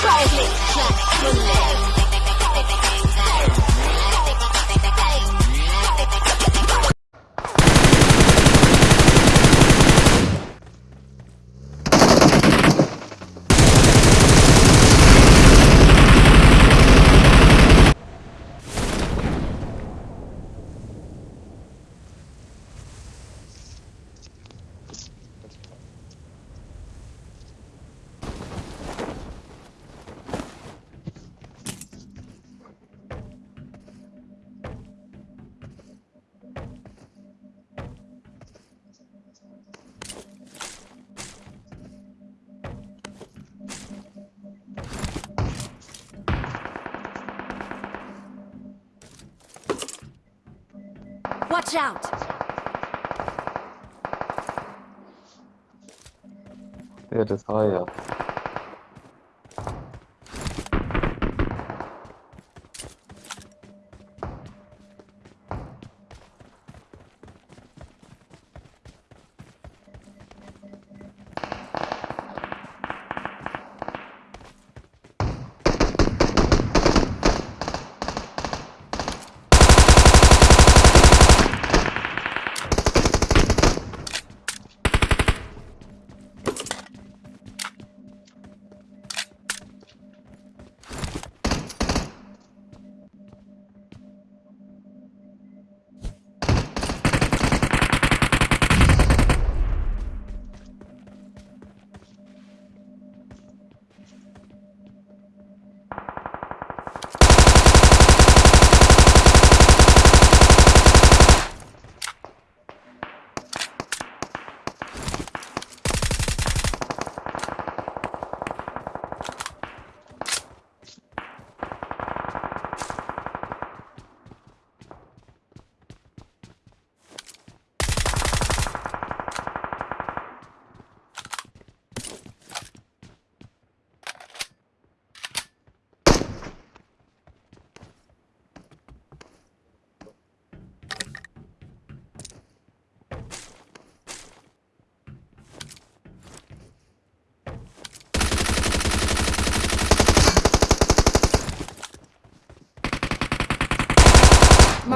private. Watch out! Yeah, just higher.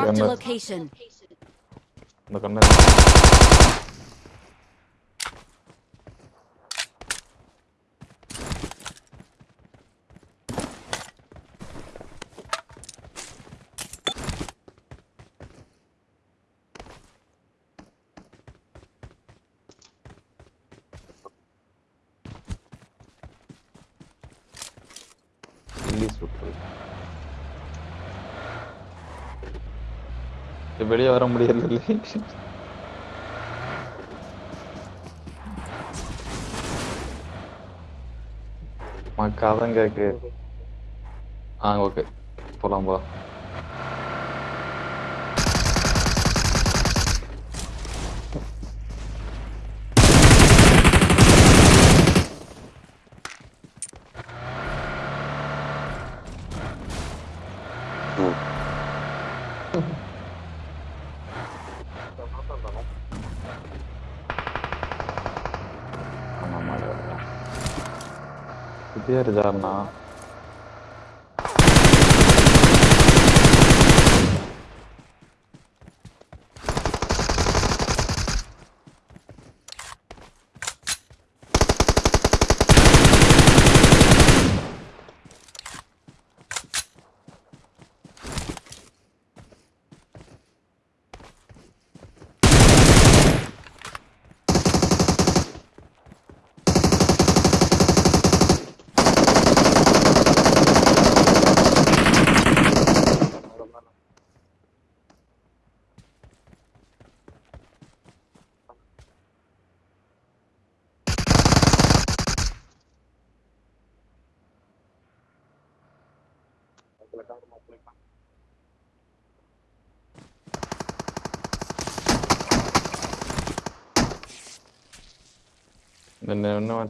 Marked a Remember- location. இந்த கண்ணு கில்லி சுட்டு வெளியே வர முடியல மக்காதான் கேக்கு. ஆ ஓகே. போலாம் போலாம். Pierdana. belakang rumah Palembang. Dan no,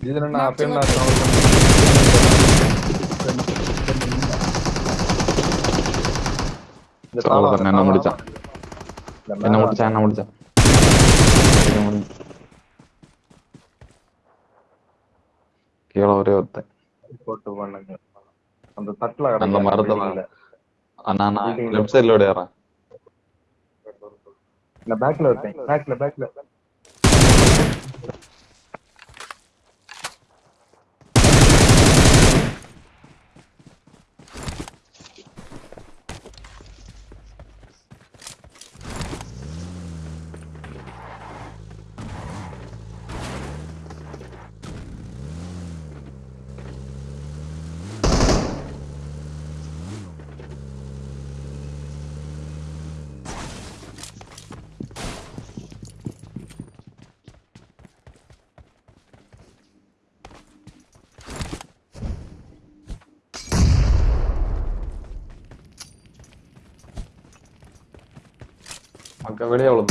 இதுல நான் அப்பயும் நான் அவ்வளவுதான், என்ன. முடிச்சான். என்ன மேல முடிச்சா என்ன முடிச்சா இது முடிஞ்சு. கீழே ஒரே ஒருத்தன் போட்டு பண்ணுங்க அந்த தட்டுல அந்த மரத்துல. அண்ணா நான். லெஃப்ட் சைடுல ஓடிடுறேன் இந்த பேக்ல இருப்பேன் பேக்ல பேக்ல Gabriel